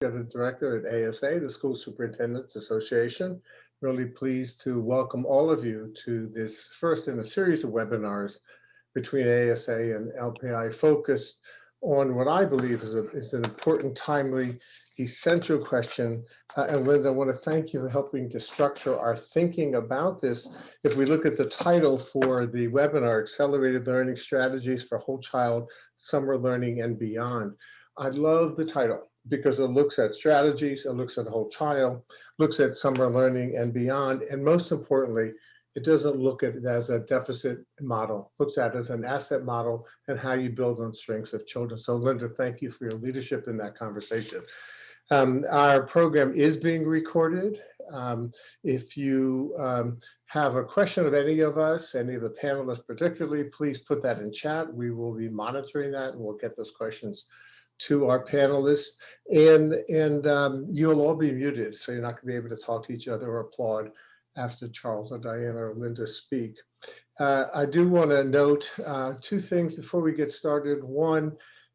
the director at ASA, the School Superintendents Association. Really pleased to welcome all of you to this first in a series of webinars between ASA and LPI focused on what I believe is, a, is an important, timely, essential question. Uh, and Linda, I want to thank you for helping to structure our thinking about this. If we look at the title for the webinar, Accelerated Learning Strategies for Whole Child Summer Learning and Beyond, I love the title because it looks at strategies, it looks at whole child, looks at summer learning and beyond, and most importantly, it doesn't look at it as a deficit model, looks at it as an asset model and how you build on strengths of children. So Linda, thank you for your leadership in that conversation. Um, our program is being recorded. Um, if you um, have a question of any of us, any of the panelists particularly, please put that in chat. We will be monitoring that and we'll get those questions to our panelists. And, and um, you'll all be muted, so you're not gonna be able to talk to each other or applaud after Charles or Diana or Linda speak. Uh, I do want to note uh, two things before we get started. One,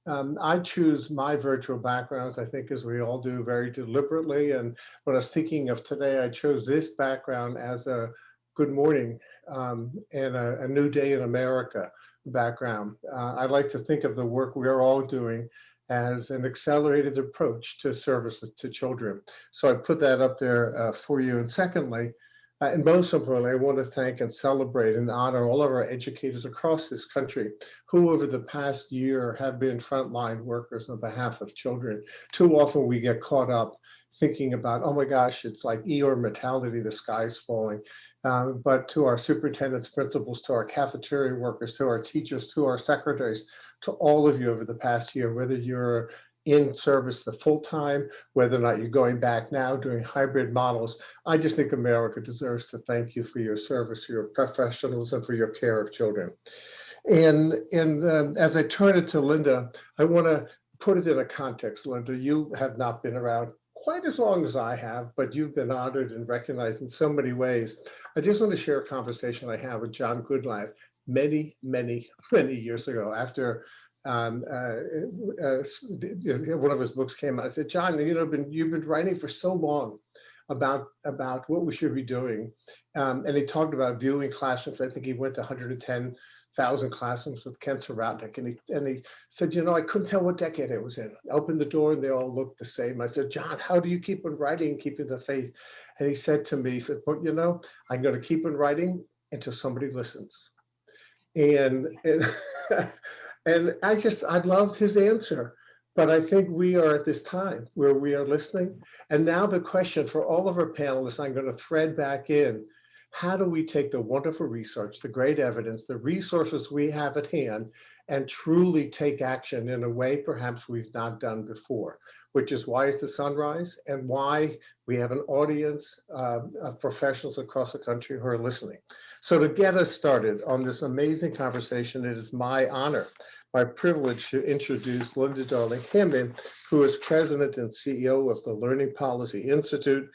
um, I choose my virtual backgrounds, I think as we all do very deliberately. And when I was thinking of today, I chose this background as a good morning um, and a, a, new day in America background. Uh, I like to think of the work we're all doing as an accelerated approach to service to children. So I put that up there uh, for you. And secondly, uh, and most importantly, I want to thank and celebrate and honor all of our educators across this country who over the past year have been frontline workers on behalf of children. Too often we get caught up thinking about, oh my gosh, it's like Eeyore mortality, the sky's falling. Um, but to our superintendents, principals, to our cafeteria workers, to our teachers, to our secretaries, to all of you over the past year, whether you're in service the full time, whether or not you're going back now doing hybrid models. I just think America deserves to thank you for your service, your professionalism, for your care of children. And, and um, as I turn it to Linda, I want to put it in a context. Linda, you have not been around quite as long as I have, but you've been honored and recognized in so many ways. I just want to share a conversation I had with John Goodlad many, many, many years ago after um, uh, uh, one of his books came out. I said, John, you know, been, you've been writing for so long about about what we should be doing, um, and he talked about viewing classrooms. I think he went to 110,000 classrooms with Ken Sirotnik, and he and he said, you know, I couldn't tell what decade it was in. I opened the door and they all looked the same. I said, John, how do you keep on writing, keeping the faith? And he said to me, he said, well, you know, I'm going to keep on writing until somebody listens. And, and And I just, I loved his answer. But I think we are at this time where we are listening. And now the question for all of our panelists, I'm going to thread back in. How do we take the wonderful research, the great evidence, the resources we have at hand, and truly take action in a way perhaps we've not done before, which is why is the sunrise and why we have an audience uh, of professionals across the country who are listening. So to get us started on this amazing conversation, it is my honor, my privilege to introduce Linda Darling Hammond, who is president and CEO of the Learning Policy Institute.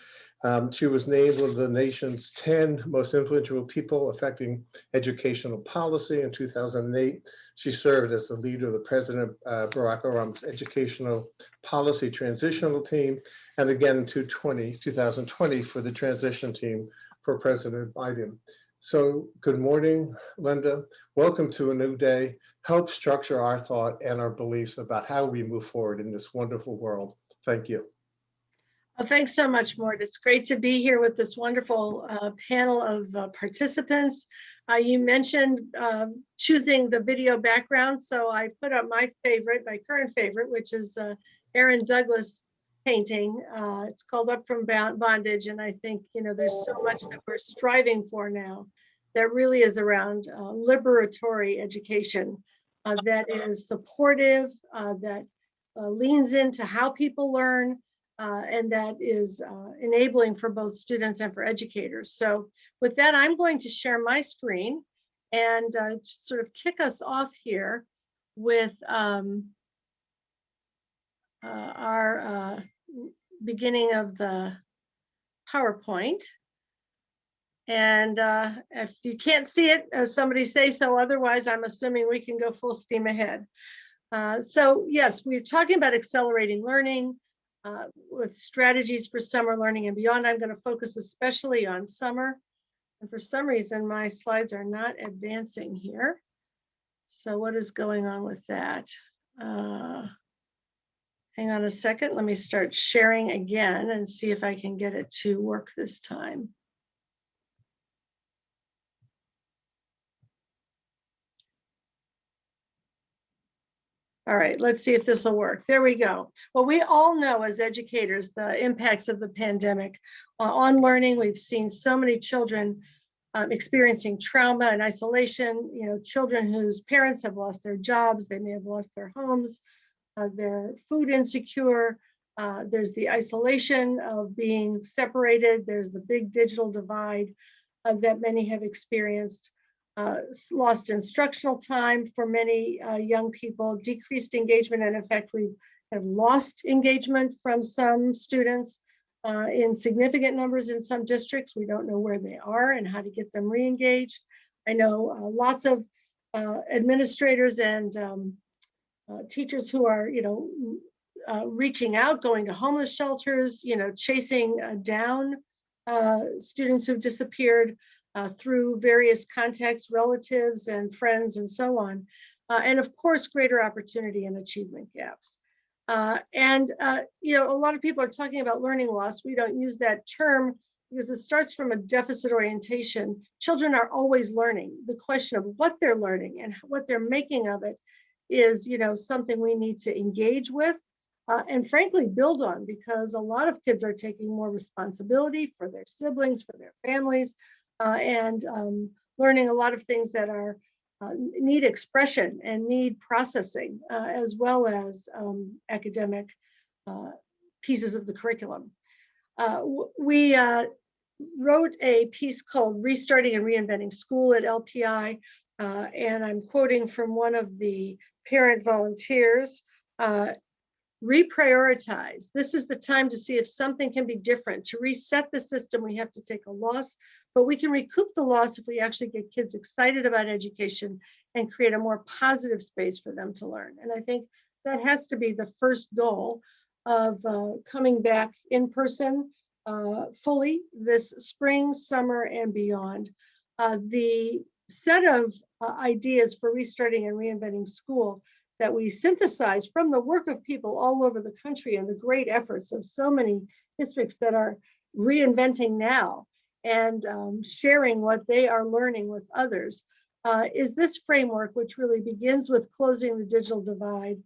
Um, she was named one of the nation's 10 most influential people affecting educational policy in 2008. She served as the leader of the President uh, Barack Obama's educational policy transitional team, and again in 2020 for the transition team for President Biden. So good morning, Linda. Welcome to a new day. Help structure our thought and our beliefs about how we move forward in this wonderful world. Thank you. Well, thanks so much, Mort. It's great to be here with this wonderful uh, panel of uh, participants. Uh, you mentioned um, choosing the video background, so I put up my favorite, my current favorite, which is uh, Aaron Douglas painting. Uh, it's called Up from Bondage. And I think, you know, there's so much that we're striving for now that really is around uh, liberatory education that is supportive, that leans into how people learn, uh, and that is enabling for both students and for educators. So with that, I'm going to share my screen and sort of kick us off here with um, our beginning of the PowerPoint. And uh, if you can't see it, uh, somebody say so. Otherwise, I'm assuming we can go full steam ahead. Uh, so yes, we're talking about accelerating learning. Uh, with strategies for summer learning and beyond. I'm going to focus especially on summer. And for some reason, my slides are not advancing here. So what is going on with that? Uh, hang on a second. Let me start sharing again and see if I can get it to work this time. All right, let's see if this will work. There we go. Well, we all know as educators the impacts of the pandemic uh, on learning. We've seen so many children um, experiencing trauma and isolation, you know, children whose parents have lost their jobs, they may have lost their homes, uh, they're food insecure, uh, there's the isolation of being separated, there's the big digital divide uh, that many have experienced uh, lost instructional time for many uh, young people, decreased engagement, and in fact, we have lost engagement from some students uh, in significant numbers in some districts. We don't know where they are and how to get them re-engaged. I know uh, lots of uh, administrators and um, uh, teachers who are, you know, reaching out, going to homeless shelters, you know, chasing down students who've disappeared uh, through various contacts, relatives and friends and so on. Uh, and of course, greater opportunity and achievement gaps. Uh, and, uh, you know, a lot of people are talking about learning loss. We don't use that term because it starts from a deficit orientation. Children are always learning. The question of what they're learning and what they're making of it is, you know, something we need to engage with uh, and frankly build on because a lot of kids are taking more responsibility for their siblings, for their families, uh, and um, learning a lot of things that are uh, need expression and need processing uh, as well as um, academic uh, pieces of the curriculum. Uh, we uh, wrote a piece called Restarting and Reinventing School at LPI, and I'm quoting from one of the parent volunteers, reprioritize. This is the time to see if something can be different. To reset the system, we have to take a loss, but we can recoup the loss if we actually get kids excited about education and create a more positive space for them to learn. And I think that has to be the first goal of uh, coming back in person uh, fully this spring, summer, and beyond. Uh, the set of uh, ideas for restarting and reinventing school that we synthesize from the work of people all over the country and the great efforts of so many districts that are reinventing now and um, sharing what they are learning with others uh, is this framework, which really begins with closing the digital divide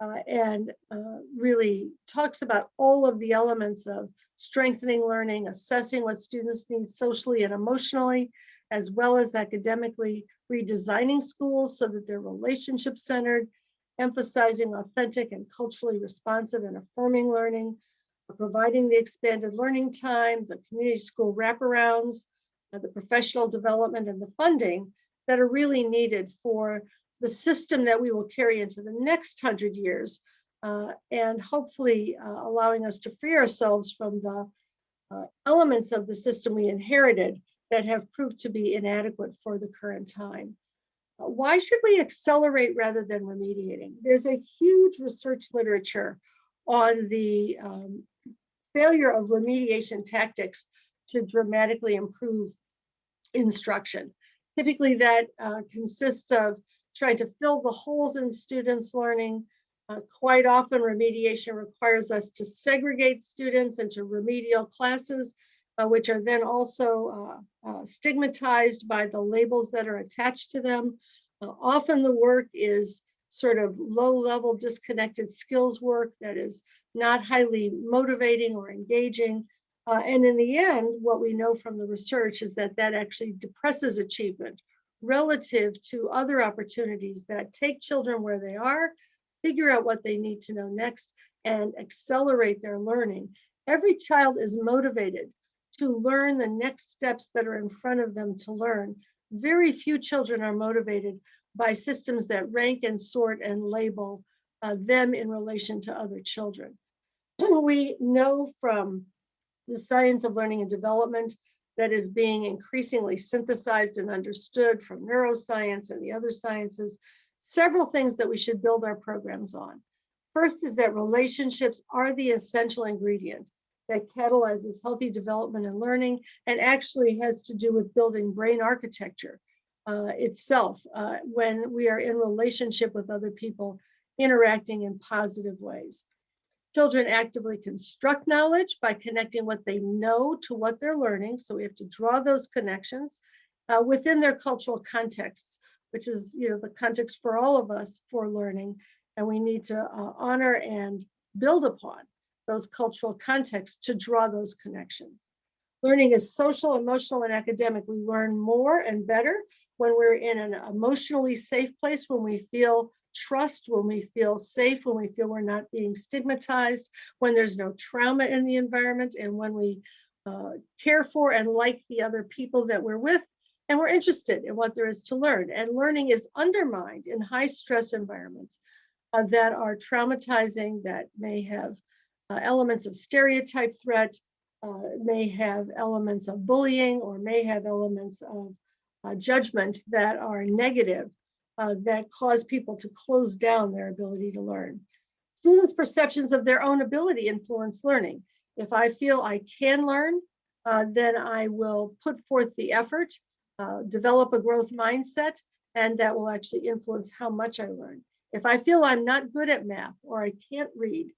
uh, and uh, really talks about all of the elements of strengthening learning, assessing what students need socially and emotionally, as well as academically, redesigning schools so that they're relationship centered, emphasizing authentic and culturally responsive and affirming learning, providing the expanded learning time, the community school wraparounds, uh, the professional development and the funding that are really needed for the system that we will carry into the next hundred years uh, and hopefully uh, allowing us to free ourselves from the uh, elements of the system we inherited that have proved to be inadequate for the current time. Why should we accelerate rather than remediating? There's a huge research literature on the um, failure of remediation tactics to dramatically improve instruction. Typically that uh, consists of trying to fill the holes in students' learning. Uh, quite often remediation requires us to segregate students into remedial classes, uh, which are then also uh, uh, stigmatized by the labels that are attached to them. Uh, often the work is sort of low level disconnected skills work that is not highly motivating or engaging. Uh, and in the end, what we know from the research is that that actually depresses achievement relative to other opportunities that take children where they are, figure out what they need to know next, and accelerate their learning. Every child is motivated to learn the next steps that are in front of them to learn. Very few children are motivated by systems that rank and sort and label uh, them in relation to other children. we know from the science of learning and development that is being increasingly synthesized and understood from neuroscience and the other sciences, several things that we should build our programs on. First is that relationships are the essential ingredient that catalyzes healthy development and learning and actually has to do with building brain architecture uh, itself uh, when we are in relationship with other people interacting in positive ways. Children actively construct knowledge by connecting what they know to what they're learning. So we have to draw those connections uh, within their cultural contexts, which is you know the context for all of us for learning. And we need to uh, honor and build upon those cultural contexts to draw those connections. Learning is social, emotional, and academic. We learn more and better when we're in an emotionally safe place, when we feel trust, when we feel safe, when we feel we're not being stigmatized, when there's no trauma in the environment, and when we uh, care for and like the other people that we're with, and we're interested in what there is to learn. And learning is undermined in high stress environments uh, that are traumatizing, that may have uh, elements of stereotype threat, uh, may have elements of bullying, or may have elements of uh, judgment that are negative uh, that cause people to close down their ability to learn. Students' perceptions of their own ability influence learning. If I feel I can learn, uh, then I will put forth the effort, uh, develop a growth mindset, and that will actually influence how much I learn. If I feel I'm not good at math or I can't read,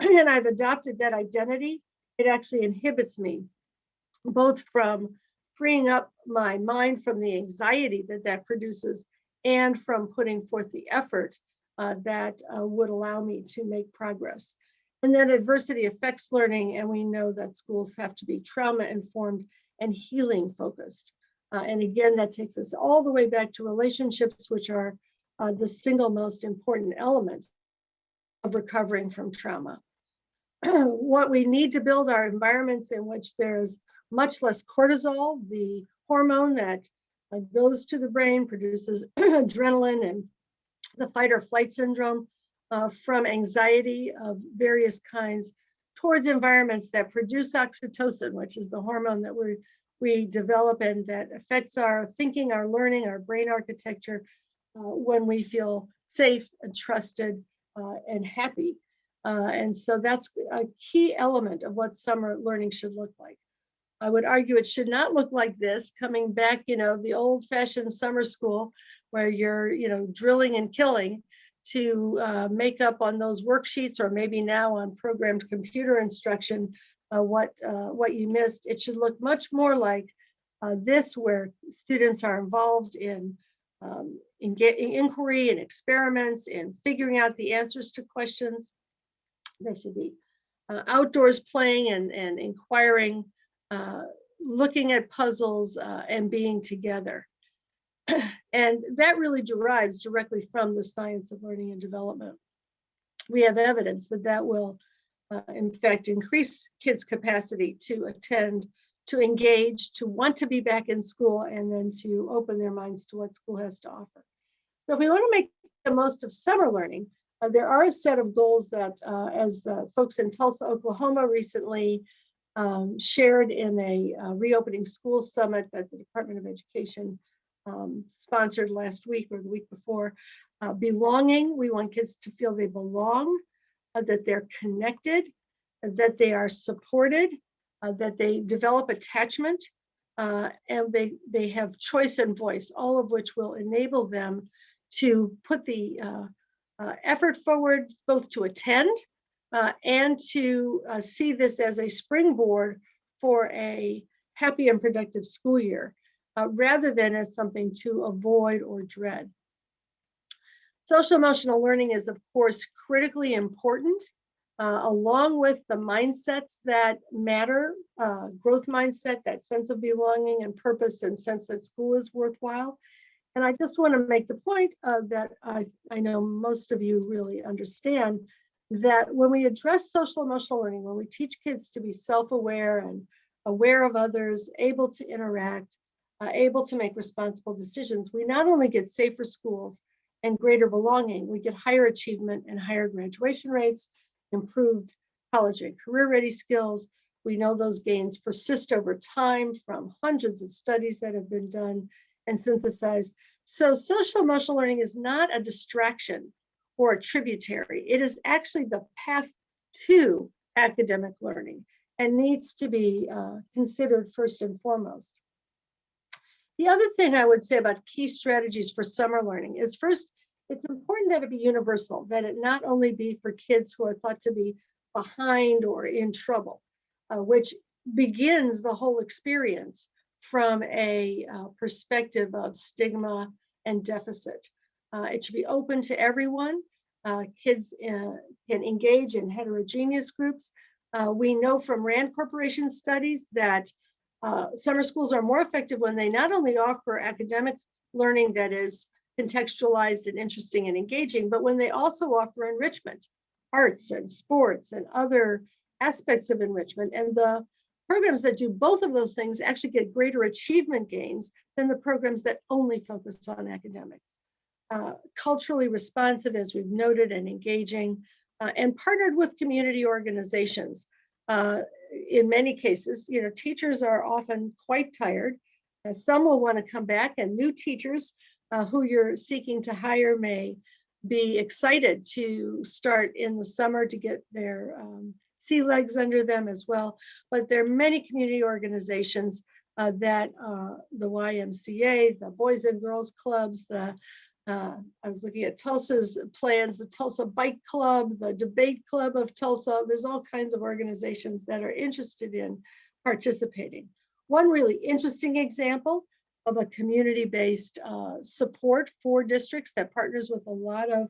and I've adopted that identity, it actually inhibits me both from freeing up my mind from the anxiety that that produces and from putting forth the effort uh, that uh, would allow me to make progress. And then adversity affects learning, and we know that schools have to be trauma informed and healing focused. Uh, and again, that takes us all the way back to relationships, which are uh, the single most important element of recovering from trauma. what we need to build are environments in which there's much less cortisol, the hormone that uh, goes to the brain, produces adrenaline and the fight or flight syndrome uh, from anxiety of various kinds towards environments that produce oxytocin, which is the hormone that we we develop and that affects our thinking, our learning, our brain architecture uh, when we feel safe and trusted uh, and happy. Uh, and so that's a key element of what summer learning should look like. I would argue it should not look like this, coming back, you know, the old fashioned summer school where you're, you know, drilling and killing to uh, make up on those worksheets or maybe now on programmed computer instruction uh, what, uh, what you missed. It should look much more like uh, this where students are involved in, um, in, in inquiry and experiments and figuring out the answers to questions. They should be uh, outdoors playing and, and inquiring uh, looking at puzzles uh, and being together. and that really derives directly from the science of learning and development. We have evidence that that will, uh, in fact, increase kids' capacity to attend, to engage, to want to be back in school, and then to open their minds to what school has to offer. So if we want to make the most of summer learning, there are a set of goals that, uh, as the folks in Tulsa, Oklahoma recently um, shared in a uh, reopening schools summit that the Department of Education um, sponsored last week or the week before. Uh, belonging, we want kids to feel they belong, uh, that they're connected, that they are supported, uh, that they develop attachment, uh, and they, they have choice and voice, all of which will enable them to put the uh, effort forward both to attend uh, and to uh, see this as a springboard for a happy and productive school year, uh, rather than as something to avoid or dread. Social emotional learning is, of course, critically important, uh, along with the mindsets that matter, uh, growth mindset, that sense of belonging and purpose and sense that school is worthwhile. And I just want to make the point uh, that I, I know most of you really understand that when we address social emotional learning, when we teach kids to be self-aware and aware of others, able to interact, uh, able to make responsible decisions, we not only get safer schools and greater belonging, we get higher achievement and higher graduation rates, improved college and career ready skills. We know those gains persist over time from hundreds of studies that have been done and synthesized. So social emotional learning is not a distraction or a tributary. It is actually the path to academic learning and needs to be uh, considered first and foremost. The other thing I would say about key strategies for summer learning is first, it's important that it be universal, that it not only be for kids who are thought to be behind or in trouble, uh, which begins the whole experience from a uh, perspective of stigma and deficit. Uh, it should be open to everyone. Uh, kids uh, can engage in heterogeneous groups. Uh, we know from RAND Corporation studies that uh, summer schools are more effective when they not only offer academic learning that is contextualized and interesting and engaging, but when they also offer enrichment, arts and sports and other aspects of enrichment. And the programs that do both of those things actually get greater achievement gains than the programs that only focus on academics. Uh, culturally responsive, as we've noted, and engaging, uh, and partnered with community organizations. Uh, in many cases, you know, teachers are often quite tired. Uh, some will want to come back, and new teachers uh, who you're seeking to hire may be excited to start in the summer to get their um, sea legs under them as well. But there are many community organizations uh, that uh, the YMCA, the Boys and Girls Clubs, the uh, I was looking at Tulsa's plans, the Tulsa Bike Club, the Debate Club of Tulsa. There's all kinds of organizations that are interested in participating. One really interesting example of a community-based uh, support for districts that partners with a lot of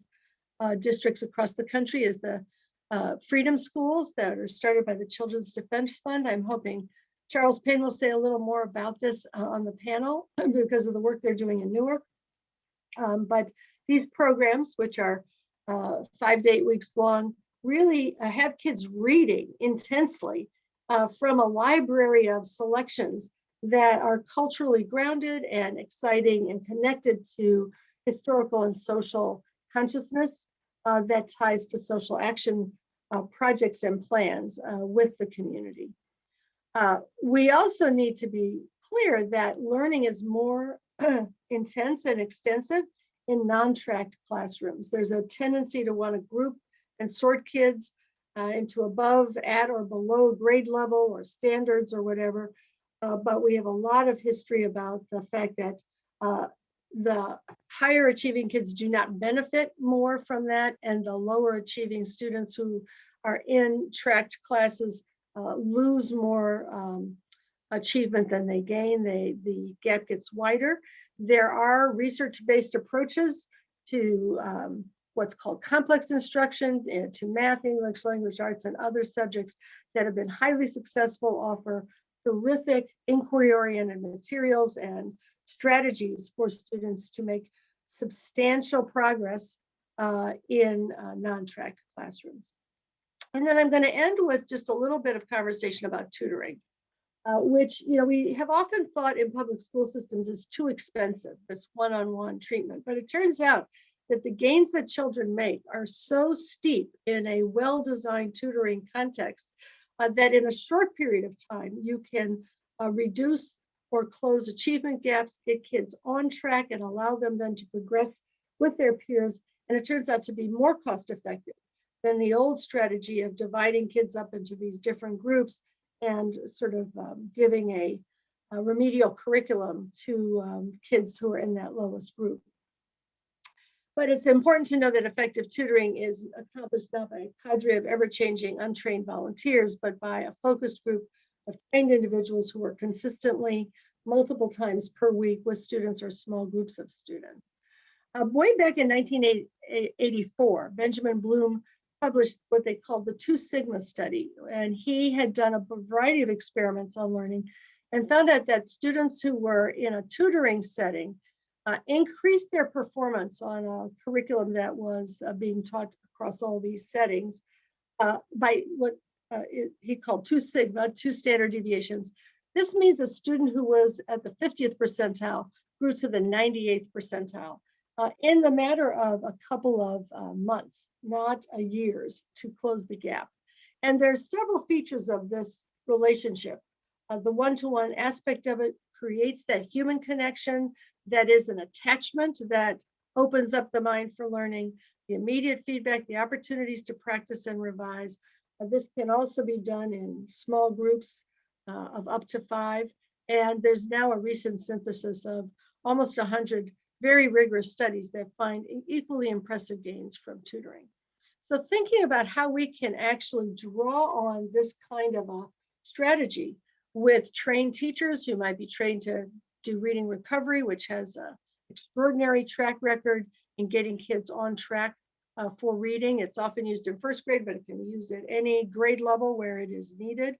uh, districts across the country is the uh, Freedom Schools that are started by the Children's Defense Fund. I'm hoping Charles Payne will say a little more about this uh, on the panel because of the work they're doing in Newark. Um, but these programs, which are uh, five to eight weeks long, really uh, have kids reading intensely uh, from a library of selections that are culturally grounded and exciting and connected to historical and social consciousness uh, that ties to social action uh, projects and plans uh, with the community. we also need to be clear that learning is more intense and extensive in non-tracked classrooms. There's a tendency to want to group and sort kids uh, into above, at, or below grade level or standards or whatever. Uh, but we have a lot of history about the fact that uh, the higher achieving kids do not benefit more from that, and the lower achieving students who are in tracked classes uh, lose more um, achievement than they gain. They, the gap gets wider. There are research-based approaches to um, what's called complex instruction, uh, to math, English, language arts, and other subjects that have been highly successful, offer terrific inquiry-oriented materials and strategies for students to make substantial progress uh, in uh, non-track classrooms. And then I'm going to end with just a little bit of conversation about tutoring uh, which you know we have often thought in public school systems is too expensive, this one-on-one -on -one treatment. But it turns out that the gains that children make are so steep in a well-designed tutoring context uh, that in a short period of time, you can uh, reduce or close achievement gaps, get kids on track and allow them then to progress with their peers. And it turns out to be more cost effective than the old strategy of dividing kids up into these different groups and sort of um, giving a, a, remedial curriculum to um, kids who are in that lowest group. But it's important to know that effective tutoring is accomplished not by a cadre of ever-changing untrained volunteers, but by a focused group of trained individuals who work consistently multiple times per week with students or small groups of students. Uh, way back in 1984, Benjamin Bloom published what they called the Two Sigma study. And he had done a variety of experiments on learning and found out that students who were in a tutoring setting uh, increased their performance on a curriculum that was uh, being taught across all these settings uh, by what uh, it, he called two sigma, two standard deviations. This means a student who was at the 50th percentile grew to the 98th percentile uh, in the matter of a couple of uh, months, not a years, to close the gap. And there's several features of this relationship. Uh, the one-to-one -one aspect of it creates that human connection that is an attachment that opens up the mind for learning. the immediate feedback, the opportunities to practice and revise. Uh, This can also be done in small groups uh, of up to five. And there's now a recent synthesis of almost 100 very rigorous studies that find equally impressive gains from tutoring. So thinking about how we can actually draw on this kind of a strategy with trained teachers who might be trained to do reading recovery, which has a extraordinary track record in getting kids on track uh, for reading. It's often used in first grade, but it can be used at any grade level where it is needed.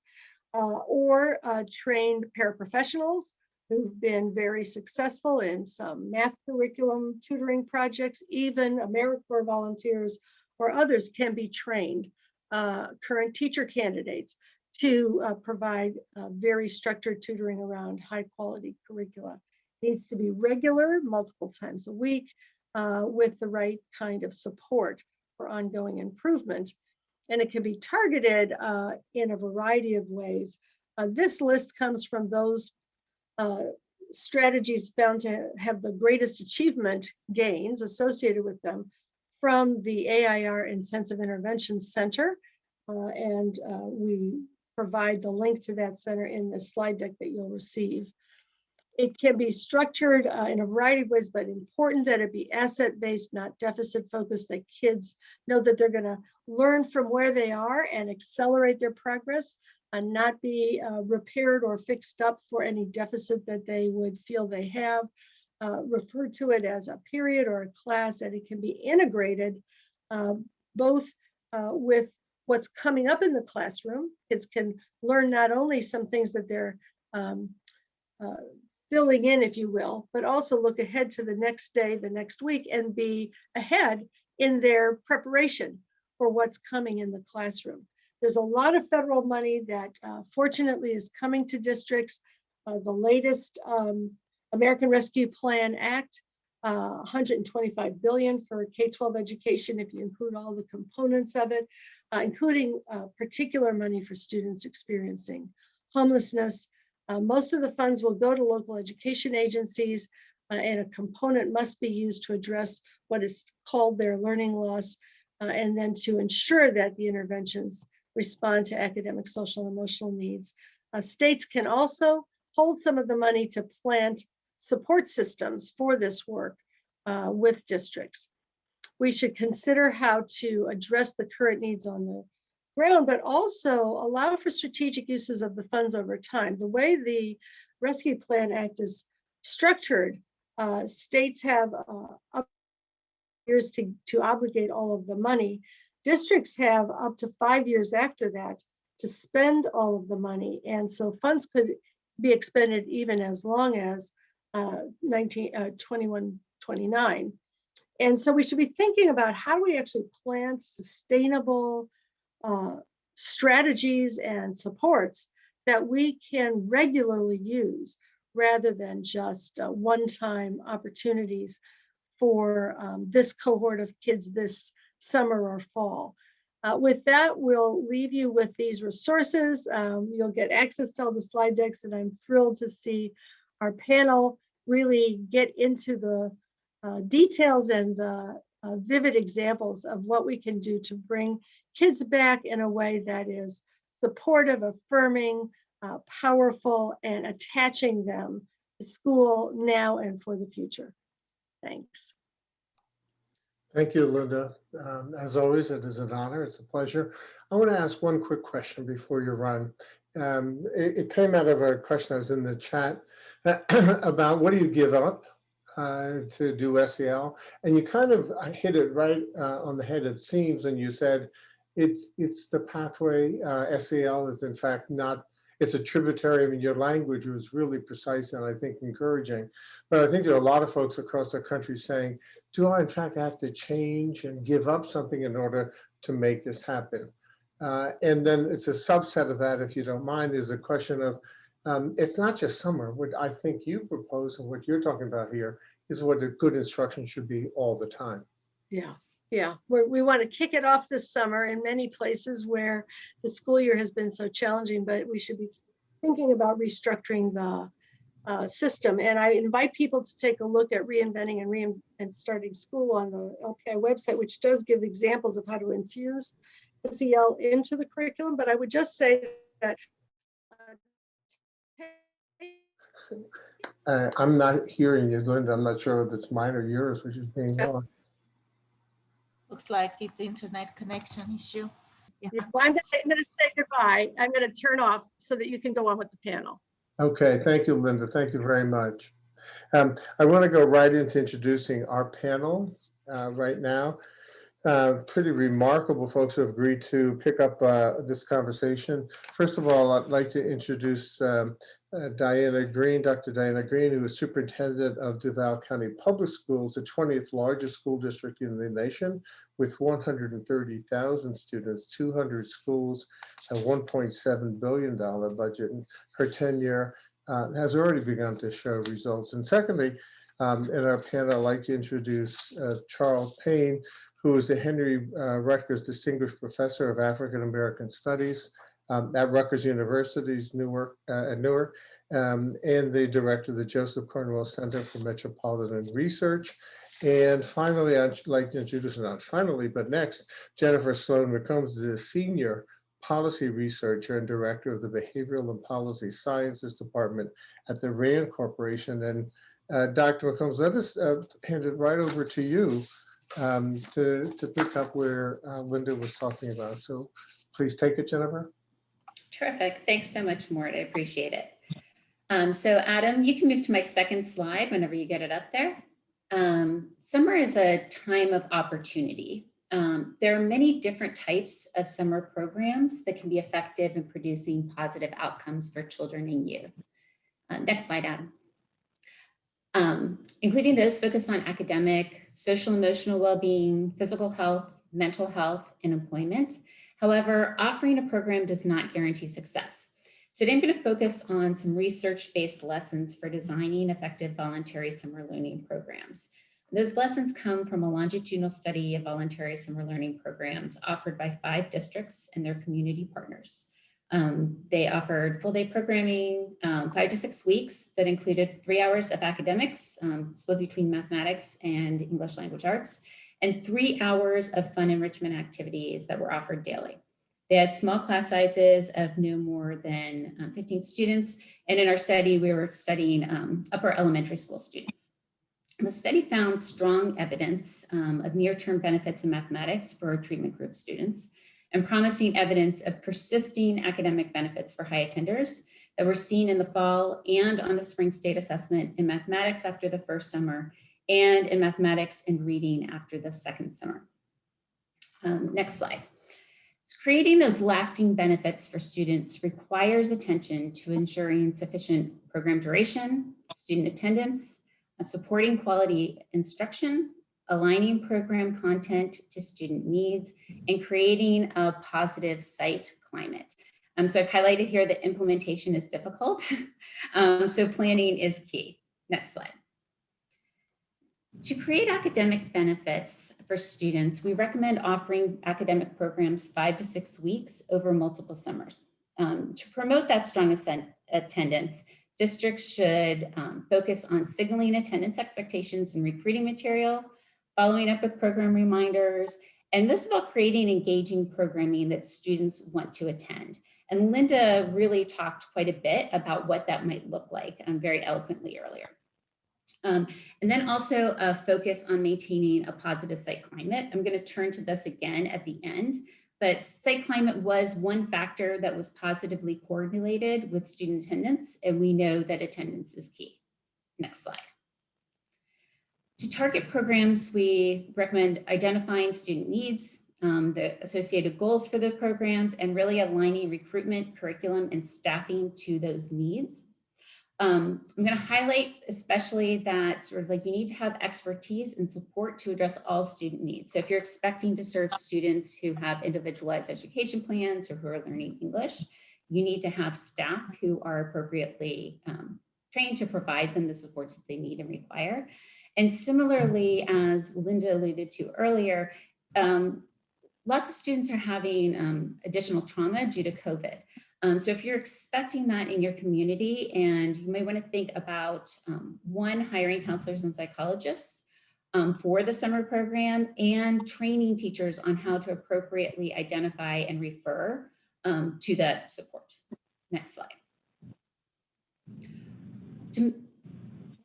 Uh, or uh, trained paraprofessionals who've been very successful in some math curriculum tutoring projects, even AmeriCorps volunteers or others can be trained, uh, current teacher candidates to uh, provide uh, very structured tutoring around high quality curricula. Needs to be regular, multiple times a week, uh, with the right kind of support for ongoing improvement. And it can be targeted uh, in a variety of ways. Uh, this list comes from those uh, strategies found to have the greatest achievement gains associated with them from the AIR Intensive Intervention Center. Uh, and we provide the link to that center in the slide deck that you'll receive. It can be structured uh, in a variety of ways, but important that it be asset-based, not deficit-focused, that kids know that they're gonna learn from where they are and accelerate their progress and not be uh, repaired or fixed up for any deficit that they would feel they have. Uh, refer to it as a period or a class, and it can be integrated uh, both uh, with what's coming up in the classroom. Kids can learn not only some things that they're um, uh, filling in, if you will, but also look ahead to the next day, the next week, and be ahead in their preparation for what's coming in the classroom. There's a lot of federal money that uh, fortunately is coming to districts. Uh, the latest um, American Rescue Plan Act, uh, 125 billion for K-12 education, if you include all the components of it, uh, including uh, particular money for students experiencing homelessness. Uh, most of the funds will go to local education agencies, uh, and a component must be used to address what is called their learning loss, uh, and then to ensure that the interventions respond to academic, social, and emotional needs. Uh, states can also hold some of the money to plant support systems for this work uh, with districts. We should consider how to address the current needs on the ground, but also allow for strategic uses of the funds over time. The way the Rescue Plan Act is structured, uh, states have uh, up years to, to obligate all of the money. Districts have up to five years after that to spend all of the money. And so funds could be expended even as long as uh, 19, uh, 21, 29. And so we should be thinking about how do we actually plan sustainable uh, strategies and supports that we can regularly use rather than just uh, one-time opportunities for um, this cohort of kids this summer or fall. Uh, with that, we'll leave you with these resources. Um, you'll get access to all the slide decks and I'm thrilled to see our panel really get into the uh, details and the uh, vivid examples of what we can do to bring kids back in a way that is supportive, affirming, uh, powerful, and attaching them to school now and for the future. Thanks. Thank you, Linda. Um, As always, it is an honor. It's a pleasure. I want to ask one quick question before you run. Um, It it came out of a question that was in the chat about what do you give up uh, to do SEL? And you kind of uh, hit it right uh, on the head, it seems, and you said it's it's the pathway. uh, SEL is in fact not, it's a tributary. I mean, your language was really precise and I think encouraging. But I think there are a lot of folks across the country saying, do I in fact have to change and give up something in order to make this happen? Uh, and then it's a subset of that, if you don't mind, is a question of, um, it's not just summer. What I think you propose and what you're talking about here is what a good instruction should be all the time. Yeah, yeah. We're, we want to kick it off this summer in many places where the school year has been so challenging, but we should be thinking about restructuring the uh, system. And I invite people to take a look at reinventing and rein and starting school on the LPI website, which does give examples of how to infuse SEL into the curriculum. But I would just say that uh, I'm not hearing you, Linda. I'm not sure if it's mine or yours, which is being on. Looks like it's internet connection issue. Yeah. Yeah, well, I'm gonna say, I'm gonna say goodbye. I'm gonna turn off so that you can go on with the panel. Okay, thank you, Linda. Thank you very much. Um, I want to go right into introducing our panel uh, right now. Uh, pretty remarkable folks who have agreed to pick up uh, this conversation. First of all, I'd like to introduce um, uh, Diana Greene, Dr. Diana Greene, who is superintendent of Duval County Public Schools, the 20th largest school district in the nation, with 130,000 students, 200 schools, a $1.7 billion budget. And her tenure uh, has already begun to show results. And secondly, um, in our panel, I'd like to introduce uh, Charles Payne, who is the Henry uh, Rutgers Distinguished Professor of African American Studies um, at Rutgers University's Newark, uh, at Newark, um, and the director of the Joseph Cornwall Center for Metropolitan Research. And finally, I'd like to introduce, not finally, but next, Jennifer Sloan McCombs is a senior policy researcher and director of the Behavioral and Policy Sciences Department at the RAND Corporation. And uh, Dr. McCombs, let us uh, hand it right over to you um, to, to pick up where uh, Linda was talking about. So please take it, Jennifer. Terrific. Thanks so much, Mort. I appreciate it. Um, so Adam, you can move to my second slide whenever you get it up there. Um, summer is a time of opportunity. Um, there are many different types of summer programs that can be effective in producing positive outcomes for children and youth. Uh, next slide, Adam. Um, including those focused on academic, social emotional well-being, physical health, mental health, and employment. However, offering a program does not guarantee success. Today, I'm going to focus on some research-based lessons for designing effective voluntary summer learning programs. Those lessons come from a longitudinal study of voluntary summer learning programs offered by five districts and their community partners. Um, they offered full day programming, um, five to six weeks that included three hours of academics, um, split between mathematics and English language arts, and three hours of fun enrichment activities that were offered daily. They had small class sizes of no more than um, 15 students. And in our study, we were studying um, upper elementary school students. The study found strong evidence um, of near-term benefits in mathematics for treatment group students and promising evidence of persisting academic benefits for high attenders that were seen in the fall and on the spring state assessment in mathematics after the first summer and in mathematics and reading after the second summer. Um, next slide. So creating those lasting benefits for students requires attention to ensuring sufficient program duration, student attendance, supporting quality instruction, aligning program content to student needs, and creating a positive site climate. Um, so I've highlighted here that implementation is difficult. um, so planning is key. Next slide. To create academic benefits for students, we recommend offering academic programs five to six weeks over multiple summers. Um, to promote that strong attendance, districts should um, focus on signaling attendance expectations and recruiting material, following up with program reminders, and most of all, creating engaging programming that students want to attend. And Linda really talked quite a bit about what that might look like um, very eloquently earlier. Um, and then also a focus on maintaining a positive site climate. I'm going to turn to this again at the end, but site climate was one factor that was positively correlated with student attendance, and we know that attendance is key. Next slide. To target programs, we recommend identifying student needs, um, the associated goals for the programs, and really aligning recruitment, curriculum, and staffing to those needs. Um, I'm going to highlight especially that sort of like you need to have expertise and support to address all student needs. So if you're expecting to serve students who have individualized education plans or who are learning English, you need to have staff who are appropriately um, trained to provide them the supports that they need and require. And similarly, as Linda alluded to earlier, um, lots of students are having um, additional trauma due to COVID. Um, so if you're expecting that in your community and you may want to think about um, one, hiring counselors and psychologists um, for the summer program and training teachers on how to appropriately identify and refer um, to that support. Next slide. To,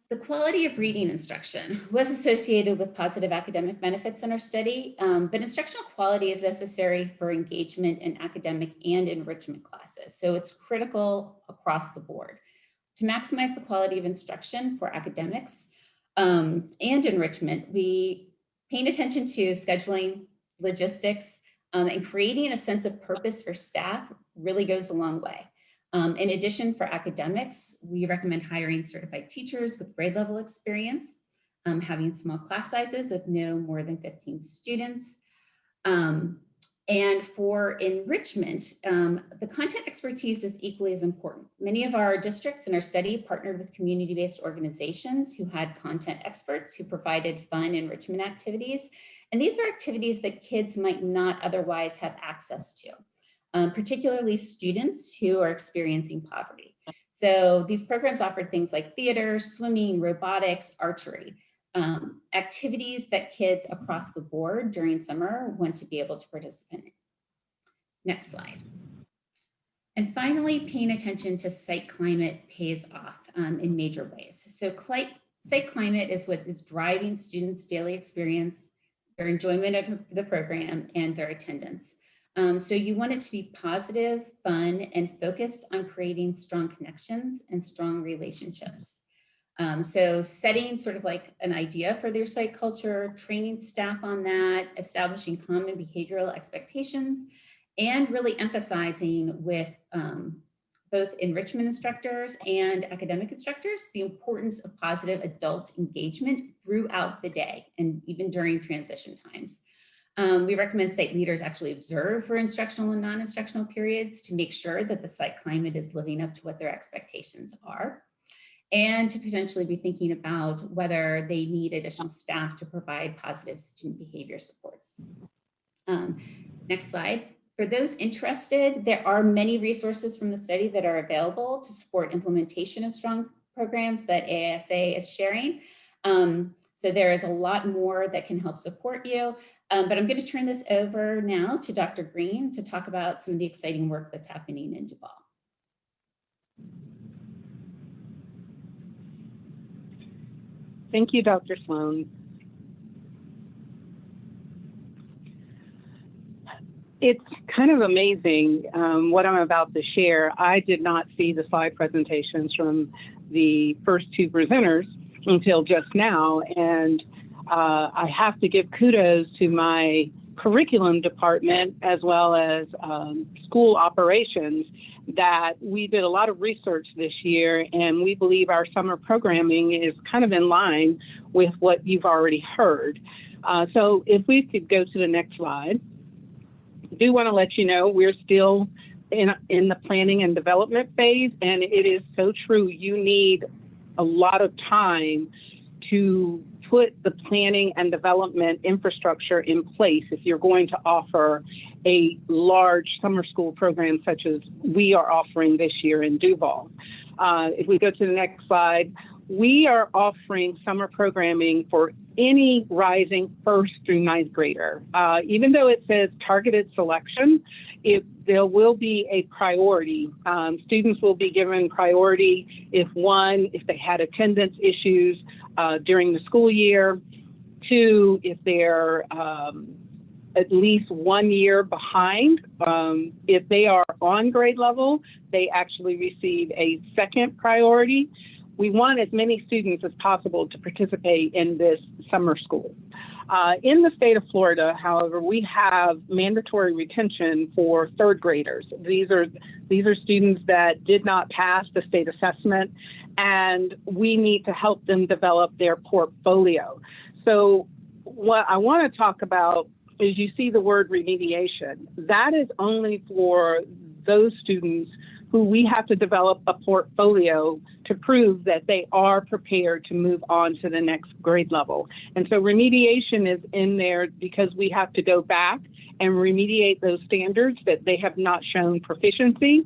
the quality of reading instruction was associated with positive academic benefits in our study, um, but instructional quality is necessary for engagement in academic and enrichment classes. So it's critical across the board. To maximize the quality of instruction for academics um, and enrichment, we paying attention to scheduling, logistics, um, and creating a sense of purpose for staff really goes a long way. Um, in addition, for academics, we recommend hiring certified teachers with grade level experience, um, having small class sizes of no more than 15 students. Um, and for enrichment, um, the content expertise is equally as important. Many of our districts in our study partnered with community-based organizations who had content experts who provided fun enrichment activities. And these are activities that kids might not otherwise have access to um, particularly students who are experiencing poverty. So these programs offered things like theater, swimming, robotics, archery, um, activities that kids across the board during summer want to be able to participate in. Next slide. And finally, paying attention to site climate pays off um, in major ways. So site climate is what is driving students' daily experience, their enjoyment of the program, and their attendance. Um, so you want it to be positive, fun, and focused on creating strong connections and strong relationships. Um, so setting sort of like an idea for their site culture, training staff on that, establishing common behavioral expectations, and really emphasizing with um, both enrichment instructors and academic instructors, the importance of positive adult engagement throughout the day and even during transition times. Um, we recommend site leaders actually observe for instructional and non-instructional periods to make sure that the site climate is living up to what their expectations are and to potentially be thinking about whether they need additional staff to provide positive student behavior supports. Um, next slide. For those interested, there are many resources from the study that are available to support implementation of strong programs that ASA is sharing. Um, so there is a lot more that can help support you. Um, but I'm going to turn this over now to Dr. Greene to talk about some of the exciting work that's happening in Duval. Thank you, Dr. Sloan. It's kind of amazing um, what I'm about to share. I did not see the slide presentations from the first two presenters until just now, and uh, I have to give kudos to my curriculum department as well as um, school operations that we did a lot of research this year and we believe our summer programming is kind of in line with what you've already heard. Uh, so if we could go to the next slide. I do want to let you know we're still in, in the planning and development phase and it is so true you need a lot of time to put the planning and development infrastructure in place if you're going to offer a large summer school program such as we are offering this year in Duval. Uh, if we go to the next slide, we are offering summer programming for any rising first through ninth grader. Uh, even though it says targeted selection, it, there will be a priority. Um, students will be given priority if one, if they had attendance issues uh, during the school year. Two, if they're um, at least one year behind. Um, if they are on grade level, they actually receive a second priority. We want as many students as possible to participate in this summer school. Uh, in the state of Florida, however, we have mandatory retention for third graders. These are these are students that did not pass the state assessment and we need to help them develop their portfolio. So what I want to talk about is you see the word remediation. That is only for those students who we have to develop a portfolio to prove that they are prepared to move on to the next grade level. And so remediation is in there because we have to go back and remediate those standards that they have not shown proficiency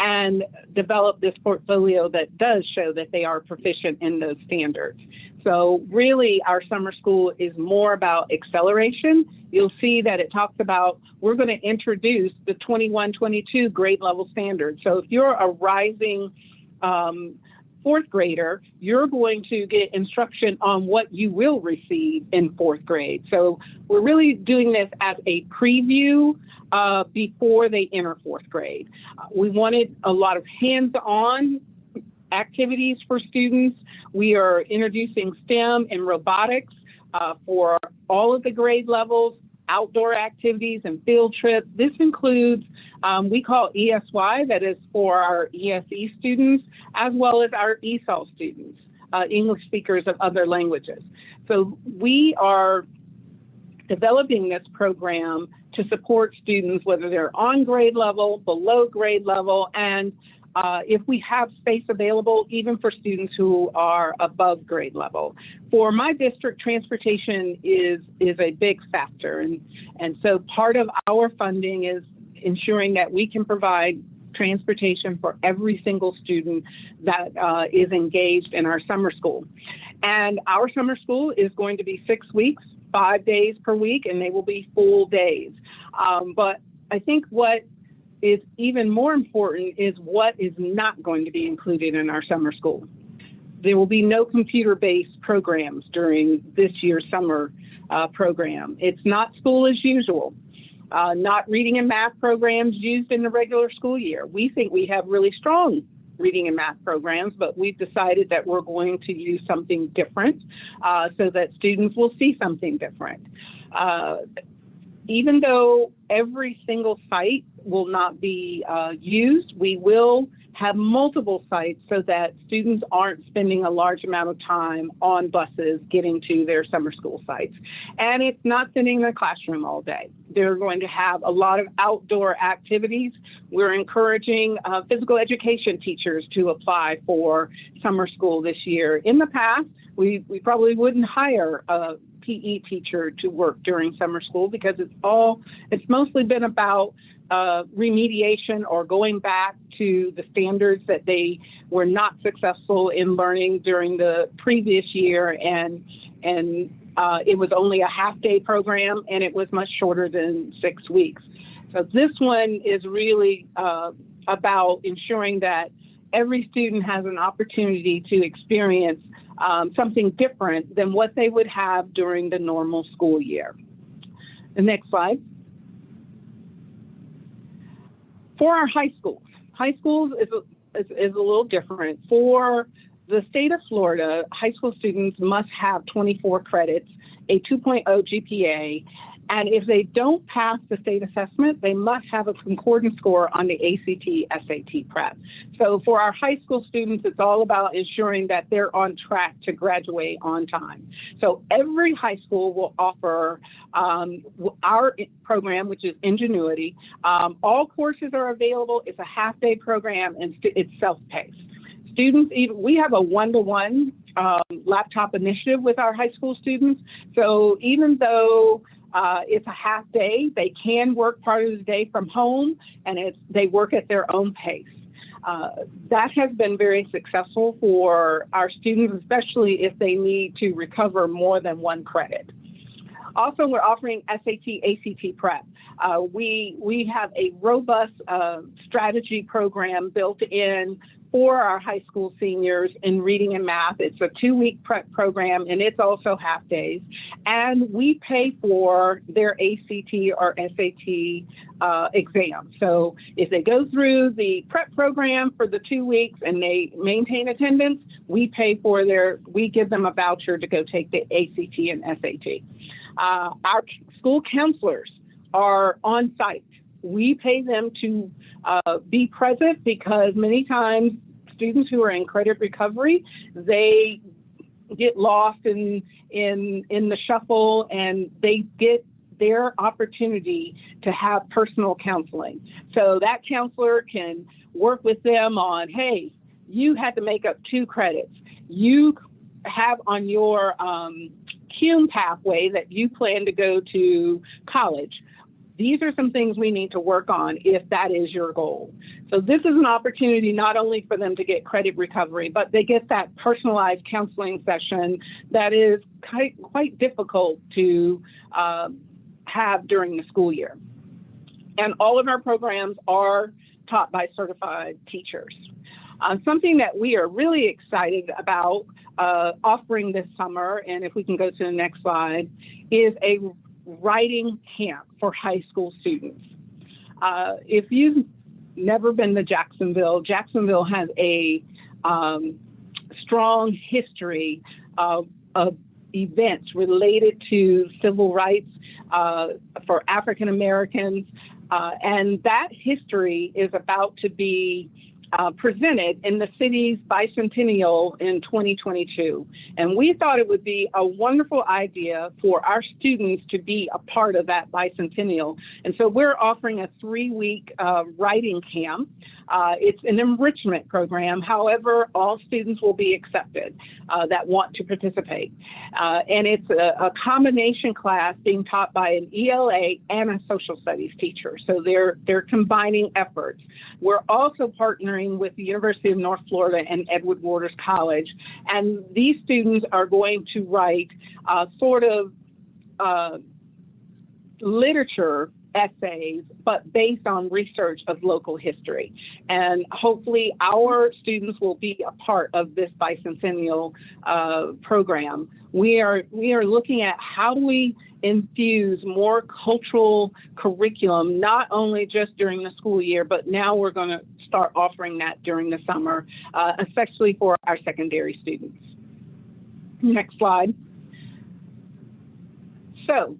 and develop this portfolio that does show that they are proficient in those standards. So really, our summer school is more about acceleration. You'll see that it talks about we're going to introduce the 21, 22 grade level standards. So if you're a rising um, fourth grader, you're going to get instruction on what you will receive in fourth grade. So we're really doing this as a preview uh, before they enter fourth grade. Uh, we wanted a lot of hands-on activities for students. We are introducing STEM and robotics uh, for all of the grade levels, outdoor activities and field trips. This includes, um, we call ESY, that is for our ESE students, as well as our ESOL students, uh, English speakers of other languages. So we are developing this program to support students, whether they're on grade level, below grade level, and uh, if we have space available, even for students who are above grade level. For my district, transportation is, is a big factor. And, and so part of our funding is ensuring that we can provide transportation for every single student that uh, is engaged in our summer school. And our summer school is going to be six weeks, five days per week, and they will be full days. Um, but I think what is even more important is what is not going to be included in our summer school. There will be no computer-based programs during this year's summer uh, program. It's not school as usual. Uh, not reading and math programs used in the regular school year. We think we have really strong reading and math programs, but we've decided that we're going to use something different uh, so that students will see something different. Uh, even though every single site will not be uh, used, we will have multiple sites so that students aren't spending a large amount of time on buses getting to their summer school sites. And it's not sitting in the classroom all day. They're going to have a lot of outdoor activities. We're encouraging uh, physical education teachers to apply for summer school this year. In the past, we, we probably wouldn't hire a PE teacher to work during summer school because it's all, it's mostly been about uh, remediation or going back to the standards that they were not successful in learning during the previous year and and uh, it was only a half day program and it was much shorter than six weeks. So this one is really uh, about ensuring that every student has an opportunity to experience um, something different than what they would have during the normal school year. The next slide. For our high schools, high schools is a, is, is a little different. For the state of Florida, high school students must have 24 credits, a 2.0 GPA, and if they don't pass the state assessment, they must have a concordance score on the ACT SAT prep. So for our high school students, it's all about ensuring that they're on track to graduate on time. So every high school will offer um, our program, which is Edgenuity. Um, all courses are available. It's a half day program and it's self-paced. Students, even we have a one-to-one um, laptop initiative with our high school students. So even though uh, it's a half day. They can work part of the day from home, and it's they work at their own pace. Uh, that has been very successful for our students, especially if they need to recover more than one credit. Also, we're offering SAT, ACT prep. Uh, we, we have a robust uh, strategy program built in for our high school seniors in reading and math. It's a two week prep program and it's also half days. And we pay for their ACT or SAT uh, exam. So if they go through the prep program for the two weeks and they maintain attendance, we pay for their, we give them a voucher to go take the ACT and SAT. Uh, our school counselors are on site we pay them to uh, be present because many times students who are in credit recovery, they get lost in in in the shuffle and they get their opportunity to have personal counseling. So that counselor can work with them on, hey, you had to make up two credits. You have on your um, CUME pathway that you plan to go to college these are some things we need to work on if that is your goal. So this is an opportunity not only for them to get credit recovery, but they get that personalized counseling session that is quite, quite difficult to uh, have during the school year. And all of our programs are taught by certified teachers. Uh, something that we are really excited about uh, offering this summer, and if we can go to the next slide, is a writing camp for high school students. Uh, if you've never been to Jacksonville, Jacksonville has a um, strong history of, of, events related to civil rights uh, for African Americans, uh, and that history is about to be uh, presented in the city's bicentennial in 2022. And we thought it would be a wonderful idea for our students to be a part of that bicentennial. And so we're offering a three week uh, writing camp. Uh, it's an enrichment program. However, all students will be accepted uh, that want to participate. Uh, and it's a, a, combination class being taught by an ELA and a social studies teacher. So they're, they're combining efforts. We're also partnering with the University of North Florida and Edward Waters College. And these students are going to write uh, sort of uh, literature essays, but based on research of local history. And hopefully our students will be a part of this bicentennial uh, program. We are, we are looking at how do we infuse more cultural curriculum, not only just during the school year, but now we're going to start offering that during the summer, uh, especially for our secondary students. Next slide. So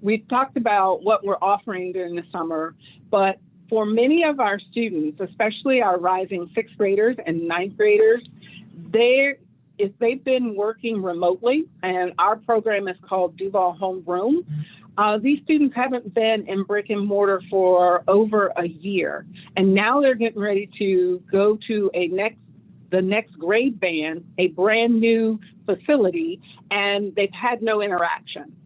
we've talked about what we're offering during the summer, but for many of our students, especially our rising sixth graders and ninth graders, they if they've been working remotely, and our program is called Duval Homeroom, uh, these students haven't been in brick and mortar for over a year, and now they're getting ready to go to a next the next grade band, a brand new facility, and they've had no interaction.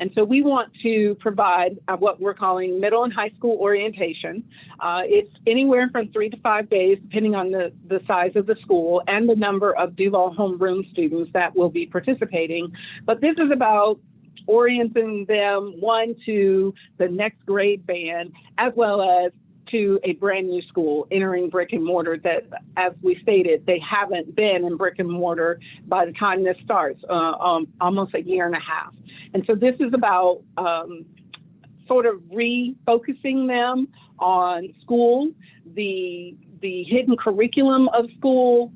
And so we want to provide uh, what we're calling middle and high school orientation. Uh, it's anywhere from three to five days, depending on the, the size of the school and the number of Duval homeroom students that will be participating. But this is about orienting them, one, to the next grade band, as well as to a brand new school entering brick and mortar that, as we stated, they haven't been in brick and mortar by the time this starts, uh, um, almost a year and a half. And so this is about um, sort of refocusing them on school, the, the hidden curriculum of school,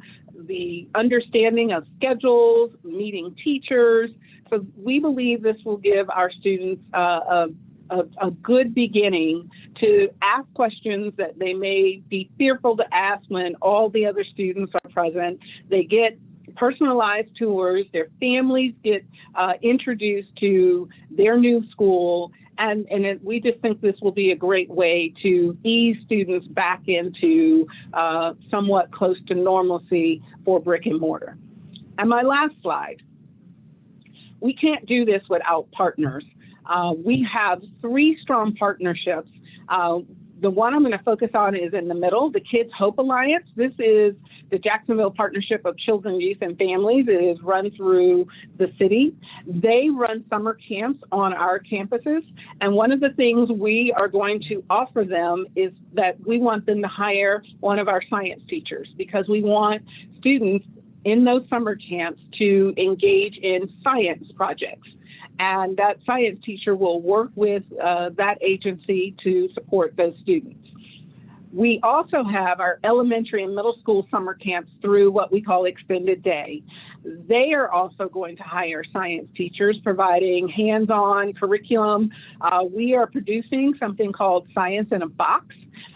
the understanding of schedules, meeting teachers. So we believe this will give our students uh, a, a, a, good beginning to ask questions that they may be fearful to ask when all the other students are present. They get personalized tours. Their families get uh, introduced to their new school. And, and it, we just think this will be a great way to ease students back into uh, somewhat close to normalcy for brick and mortar. And my last slide. We can't do this without partners. Uh, we have three strong partnerships. The one I'm going to focus on is in the middle, the Kids Hope Alliance. This is the Jacksonville Partnership of Children, Youth, and Families. It is run through the city. They run summer camps on our campuses. And one of the things we are going to offer them is that we want them to hire one of our science teachers because we want students in those summer camps to engage in science projects and that science teacher will work with uh, that agency to support those students. We also have our elementary and middle school summer camps through what we call extended day. They are also going to hire science teachers providing hands-on curriculum. Uh, we are producing something called Science in a Box.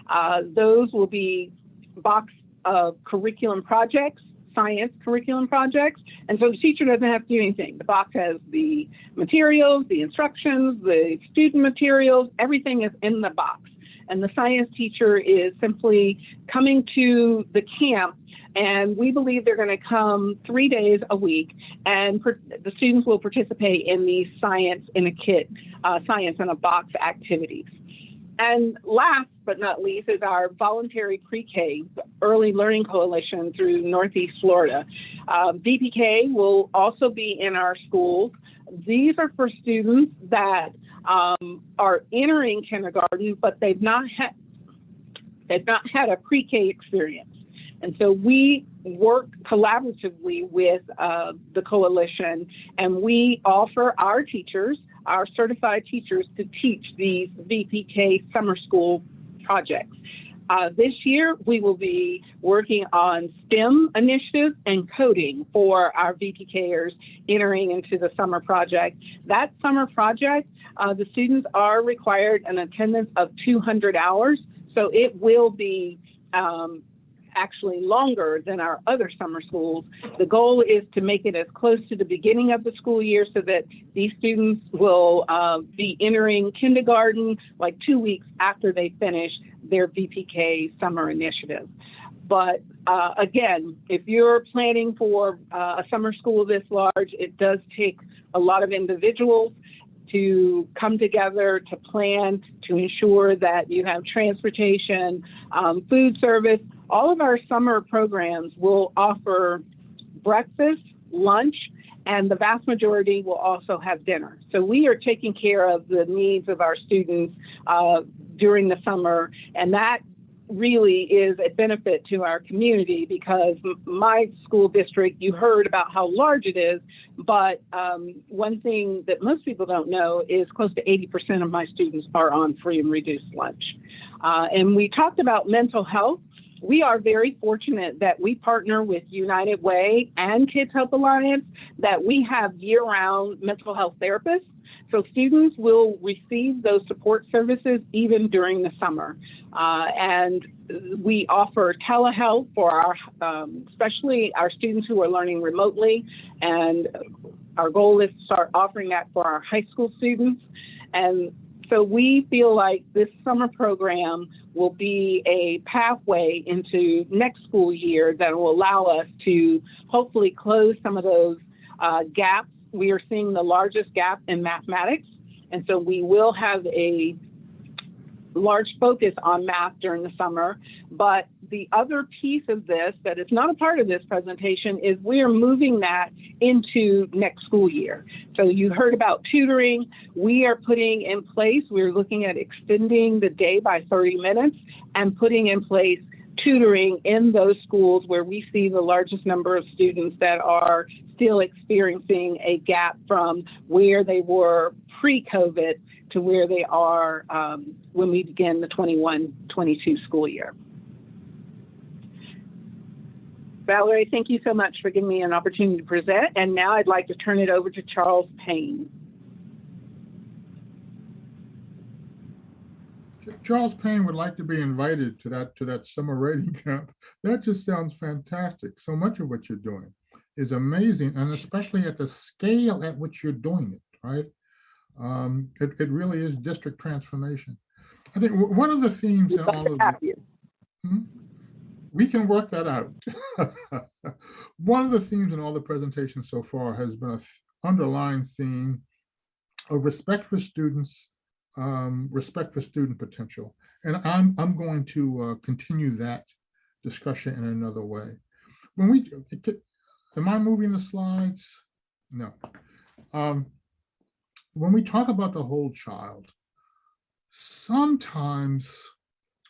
Uh, those will be box of curriculum projects science curriculum projects. And so the teacher doesn't have to do anything. The box has the materials, the instructions, the student materials, everything is in the box and the science teacher is simply coming to the camp and we believe they're going to come three days a week and the students will participate in the science in a kit, uh, science in a box activities. And last but not least is our voluntary pre-K early learning coalition through Northeast Florida. Uh, VPK will also be in our schools. These are for students that um, are entering kindergarten, but they've not had they've not had a pre-K experience. And so we work collaboratively with uh, the coalition and we offer our teachers, our certified teachers to teach these VPK summer school projects. Uh, this year, we will be working on STEM initiatives and coding for our VPKers entering into the summer project. That summer project, uh, the students are required an attendance of 200 hours, so it will be um, actually longer than our other summer schools. The goal is to make it as close to the beginning of the school year so that these students will uh, be entering kindergarten like two weeks after they finish their VPK summer initiative. But uh, again, if you're planning for uh, a summer school this large, it does take a lot of individuals to come together to plan to ensure that you have transportation, um, food service. All of our summer programs will offer breakfast, lunch, and the vast majority will also have dinner. So we are taking care of the needs of our students uh, during the summer, and that really is a benefit to our community because my school district, you heard about how large it is, but um, one thing that most people don't know is close to 80% of my students are on free and reduced lunch. Uh, and we talked about mental health. We are very fortunate that we partner with United Way and Kids Hope Alliance, that we have year-round mental health therapists so students will receive those support services even during the summer. Uh, and we offer telehealth for our, um, especially our students who are learning remotely. And our goal is to start offering that for our high school students. And so we feel like this summer program will be a pathway into next school year that will allow us to hopefully close some of those uh, gaps we are seeing the largest gap in mathematics. And so we will have a large focus on math during the summer. But the other piece of this that is not a part of this presentation is we are moving that into next school year. So you heard about tutoring. We are putting in place, we're looking at extending the day by 30 minutes and putting in place tutoring in those schools where we see the largest number of students that are still experiencing a gap from where they were pre-COVID to where they are um, when we begin the 21-22 school year. Valerie, thank you so much for giving me an opportunity to present. And now I'd like to turn it over to Charles Payne. Charles Payne would like to be invited to that to that summer writing camp. That just sounds fantastic. So much of what you're doing is amazing, and especially at the scale at which you're doing it, right? Um, it, it really is district transformation. I think one of the themes in all of this, hmm? We can work that out. one of the themes in all the presentations so far has been an underlying theme of respect for students, um, respect for student potential. And I'm, I'm going to uh, continue that discussion in another way. When we, am I moving the slides? No. Um, when we talk about the whole child, sometimes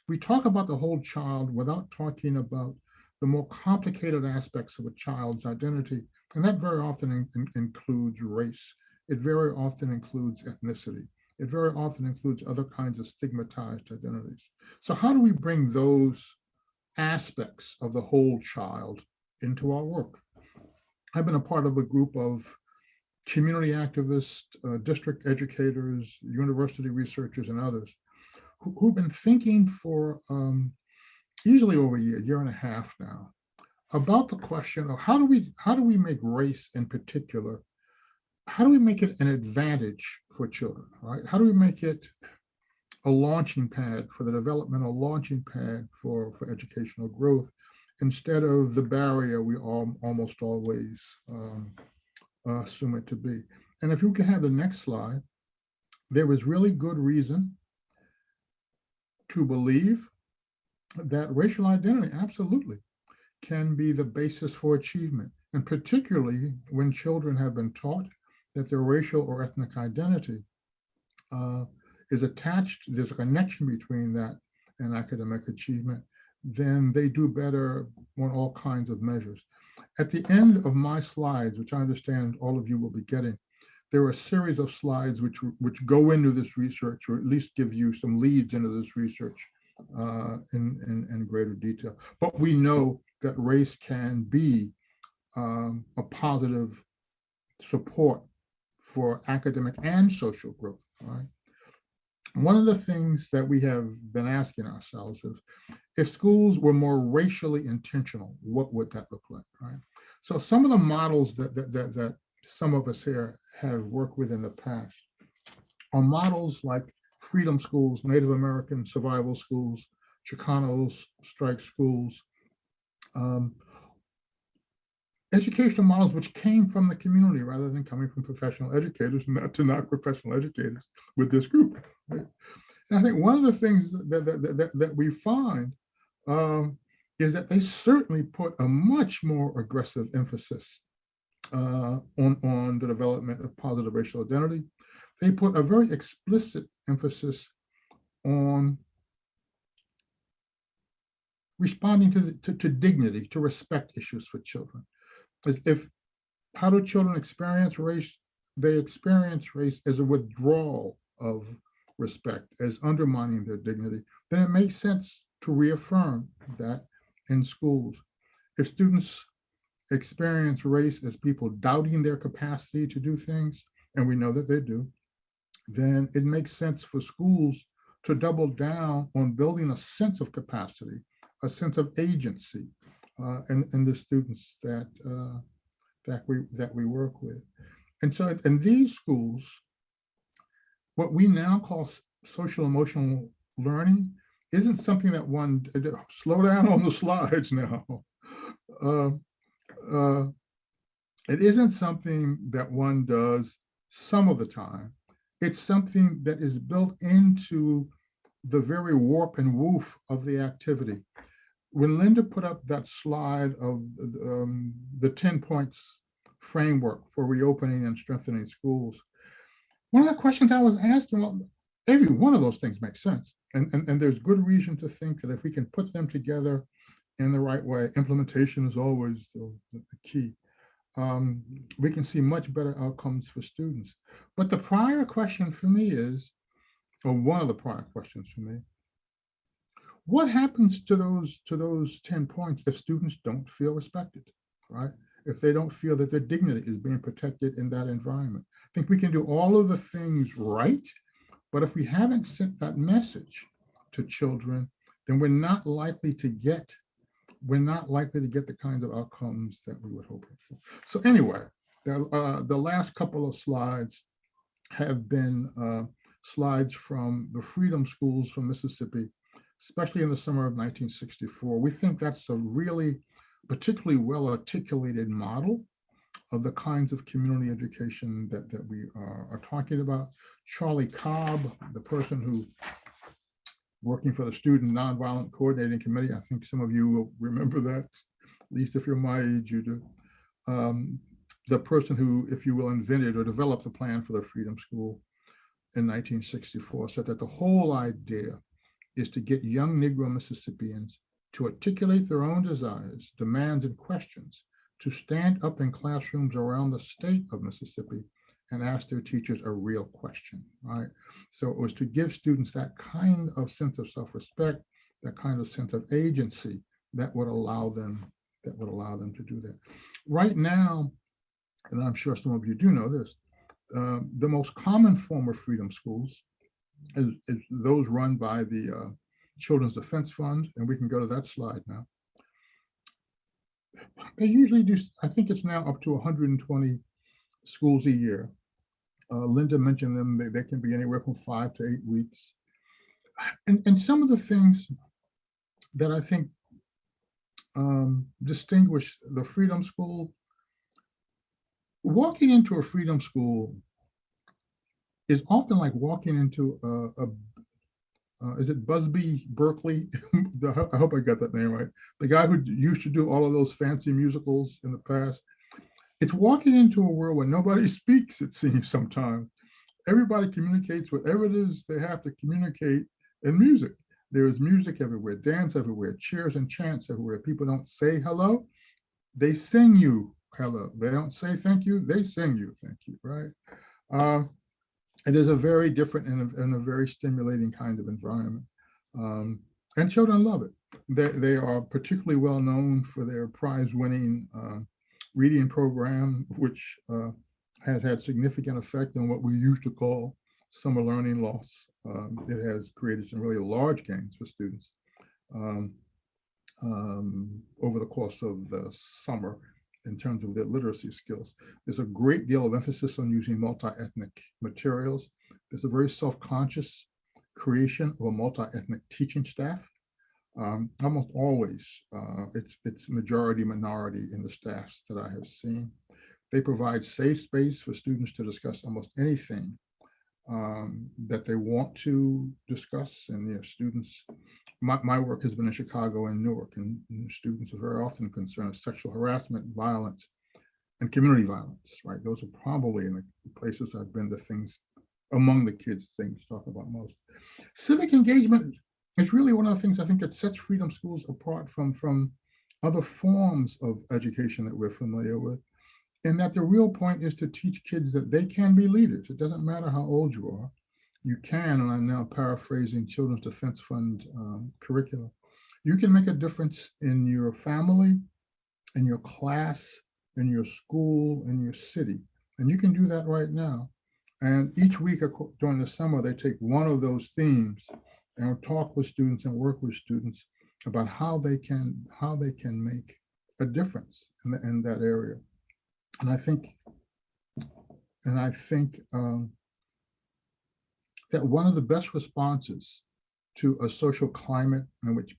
we talk about the whole child without talking about the more complicated aspects of a child's identity. And that very often in, in, includes race. It very often includes ethnicity. It very often includes other kinds of stigmatized identities. So how do we bring those aspects of the whole child into our work? I've been a part of a group of community activists, uh, district educators, university researchers, and others who, who've been thinking for um, easily over a year, year and a half now, about the question of how do we how do we make race in particular, how do we make it an advantage for children, right? How do we make it a launching pad for the developmental launching pad for, for educational growth instead of the barrier we all, almost always um, assume it to be. And if you can have the next slide, there was really good reason to believe that racial identity absolutely can be the basis for achievement. And particularly when children have been taught that their racial or ethnic identity uh, is attached, there's a connection between that and academic achievement, then they do better on all kinds of measures. At the end of my slides, which I understand all of you will be getting, there are a series of slides which, which go into this research or at least give you some leads into this research uh, in, in, in greater detail. But we know that race can be um, a positive support for academic and social growth, right? One of the things that we have been asking ourselves is, if schools were more racially intentional, what would that look like, right? So some of the models that, that, that, that some of us here have worked with in the past are models like freedom schools, Native American survival schools, Chicanos strike schools, um, educational models which came from the community rather than coming from professional educators, not to knock professional educators with this group. right? And I think one of the things that, that, that, that we find um, is that they certainly put a much more aggressive emphasis uh, on, on the development of positive racial identity. They put a very explicit emphasis on responding to, the, to, to dignity, to respect issues for children. As if, how do children experience race? They experience race as a withdrawal of respect, as undermining their dignity. Then it makes sense to reaffirm that in schools. If students experience race as people doubting their capacity to do things, and we know that they do, then it makes sense for schools to double down on building a sense of capacity, a sense of agency uh, in, in the students that, uh, that, we, that we work with. And so in these schools, what we now call social emotional learning isn't something that one, slow down on the slides now. Uh, uh, it isn't something that one does some of the time. It's something that is built into the very warp and woof of the activity. When Linda put up that slide of um, the 10 points framework for reopening and strengthening schools, one of the questions I was asking, well, every one of those things makes sense. And, and, and there's good reason to think that if we can put them together in the right way, implementation is always the, the key. Um, we can see much better outcomes for students. But the prior question for me is, or one of the prior questions for me, what happens to those to those 10 points if students don't feel respected, right? If they don't feel that their dignity is being protected in that environment. I think we can do all of the things right, but if we haven't sent that message to children, then we're not likely to get we're not likely to get the kinds of outcomes that we would hope for. So anyway, the, uh, the last couple of slides have been uh, slides from the Freedom Schools from Mississippi, especially in the summer of 1964. We think that's a really particularly well articulated model of the kinds of community education that, that we are, are talking about. Charlie Cobb, the person who working for the Student Nonviolent Coordinating Committee. I think some of you will remember that, at least if you're my age, you do. Um, the person who, if you will, invented or developed the plan for the Freedom School in 1964 said that the whole idea is to get young Negro Mississippians to articulate their own desires, demands, and questions, to stand up in classrooms around the state of Mississippi and ask their teachers a real question, right? So it was to give students that kind of sense of self-respect, that kind of sense of agency that would allow them, that would allow them to do that. Right now, and I'm sure some of you do know this, uh, the most common form of freedom schools is, is those run by the uh, Children's Defense Fund, and we can go to that slide now. They usually do, I think it's now up to 120 schools a year. Uh, Linda mentioned them, they, they can be anywhere from five to eight weeks. And, and some of the things that I think um, distinguish the Freedom School, walking into a Freedom School is often like walking into a, a, uh, is it Busby Berkeley? I hope I got that name right. The guy who used to do all of those fancy musicals in the past. It's walking into a world where nobody speaks, it seems sometimes. Everybody communicates whatever it is they have to communicate in music. There is music everywhere, dance everywhere, cheers and chants everywhere. People don't say hello, they sing you hello. They don't say thank you, they sing you thank you, right? Um, it is a very different and a, and a very stimulating kind of environment. Um, and children love it. They, they are particularly well known for their prize winning uh, reading program, which uh, has had significant effect on what we used to call summer learning loss. Um, it has created some really large gains for students um, um, over the course of the summer in terms of their literacy skills. There's a great deal of emphasis on using multi-ethnic materials. There's a very self-conscious creation of a multi-ethnic teaching staff. Um, almost always, uh, it's, it's majority minority in the staffs that I have seen. They provide safe space for students to discuss almost anything um, that they want to discuss and their students. My, my work has been in Chicago and Newark and, and students are very often concerned with sexual harassment, violence, and community violence, right? Those are probably in the places I've been the things among the kids things talk about most. Civic engagement is really one of the things I think that sets freedom schools apart from, from other forms of education that we're familiar with. And that the real point is to teach kids that they can be leaders. It doesn't matter how old you are. You can, and I'm now paraphrasing Children's Defense Fund um, curricula. You can make a difference in your family, in your class, in your school, in your city. And you can do that right now. And each week during the summer, they take one of those themes and talk with students and work with students about how they can how they can make a difference in, the- in that area. And I think, and I think um, that one of the best responses to a social climate in which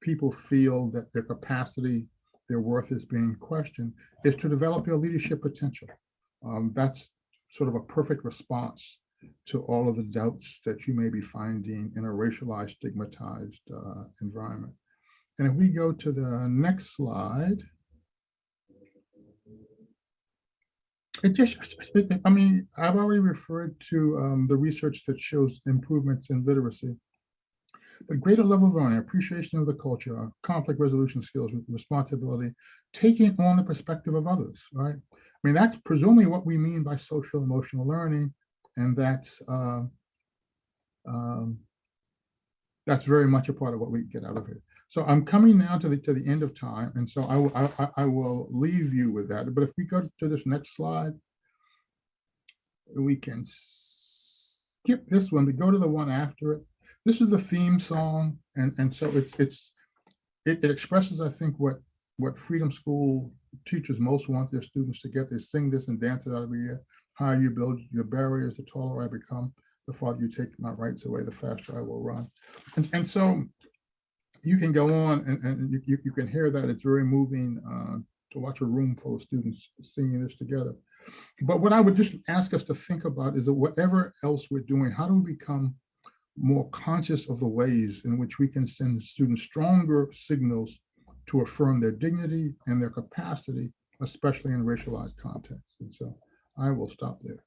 people feel that their capacity, their worth is being questioned, is to develop your leadership potential. Um, that's sort of a perfect response to all of the doubts that you may be finding in a racialized, stigmatized uh, environment. And if we go to the next slide, it just, I mean, I've already referred to um, the research that shows improvements in literacy. But greater level of learning, appreciation of the culture, conflict resolution skills, responsibility, taking on the perspective of others, right? I mean, that's presumably what we mean by social emotional learning. And that's uh, um, that's very much a part of what we get out of it. So I'm coming now to the to the end of time, and so I I, I- will leave you with that. But if we go to this next slide, we can skip this one, but go to the one after it. This is the theme song, and and so it's it's it, it expresses, I think, what what Freedom School teachers most want their students to get. They sing this and dance it out every year. Higher you build your barriers, the taller I become. The farther you take my rights away, the faster I will run. And and so you can go on and, and you, you, can hear that it's very moving uh, to watch a room full of students singing this together. But what I would just ask us to think about is that whatever else we're doing, how do we become more conscious of the ways in which we can send students stronger signals to affirm their dignity and their capacity, especially in racialized contexts. And so I will stop there.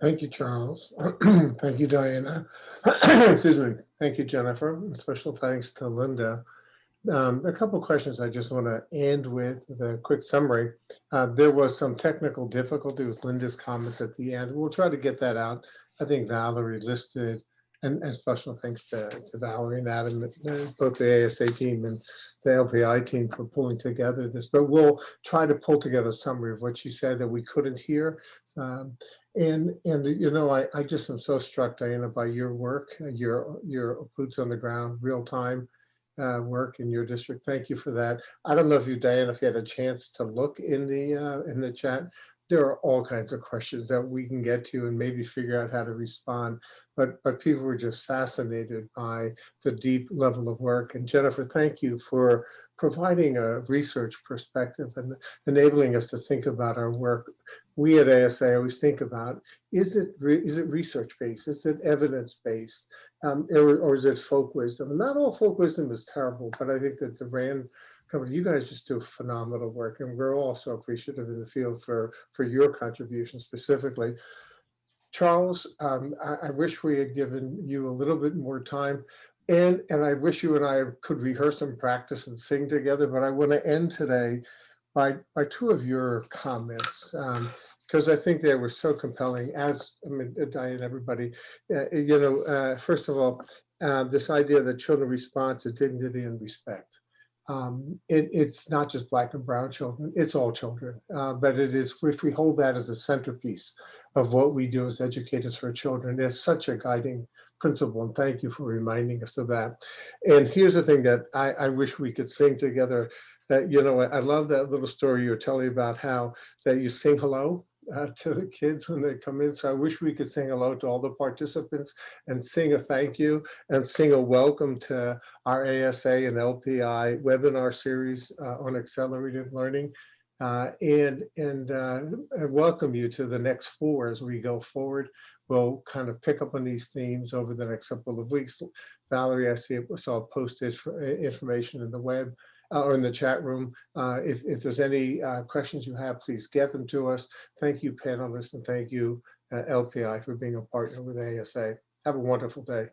Thank you, Charles. Thank you, Diana. Excuse me. Thank you, Jennifer. And Special thanks to Linda. Um, A couple questions I just want to end with the quick summary. Uh, There was some technical difficulty with Linda's comments at the end. We'll try to get that out. I think Valerie listed, and, and special thanks to to Valerie and Adam, both the ASA team and the LPI team for pulling together this, but we'll try to pull together a summary of what you said that we couldn't hear. Um, and, and, you know, I, I just am so struck, Diana, by your work, your, your boots on the ground, real time uh, work in your district. Thank you for that. I don't know if you, Diana, if you had a chance to look in the, uh, in the chat. There are all kinds of questions that we can get to and maybe figure out how to respond. But, but people were just fascinated by the deep level of work. And Jennifer, thank you for providing a research perspective and enabling us to think about our work. We at ASA always think about, is it, re- it research-based? Is it evidence-based? Um, or, or is it folk wisdom? And not all folk wisdom is terrible, but I think that the RAND company, you guys just do phenomenal work. And we're all so appreciative in the field for, for your contribution specifically. Charles, um, I, I wish we had given you a little bit more time. And, and I wish you and I could rehearse and practice and sing together, but I want to end today by, by two of your comments. Um, because I think they were so compelling as, I mean, Diane, everybody, uh, you know, uh, first of all, uh, this idea that children respond to dignity and respect. Um, it, it's not just black and brown children, it's all children, uh, but it is, if we hold that as a centerpiece of what we do as educators for children, it's such a guiding principle. And thank you for reminding us of that. And here's the thing that I, I wish we could sing together. That you know, I love that little story you're telling about how that you sing hello uh, to the kids when they come in. So I wish we could sing hello to all the participants and sing a thank you and sing a welcome to our ASA and LPI webinar series uh, on accelerated learning. Uh, and and uh, I welcome you to the next four as we go forward. We'll kind of pick up on these themes over the next couple of weeks. Valerie, I see it saw posted for information in the web uh, or in the chat room. Uh, if, if there's any uh, questions you have, please get them to us. Thank you, panelists, and thank you, uh, LPI, for being a partner with ASA. Have a wonderful day.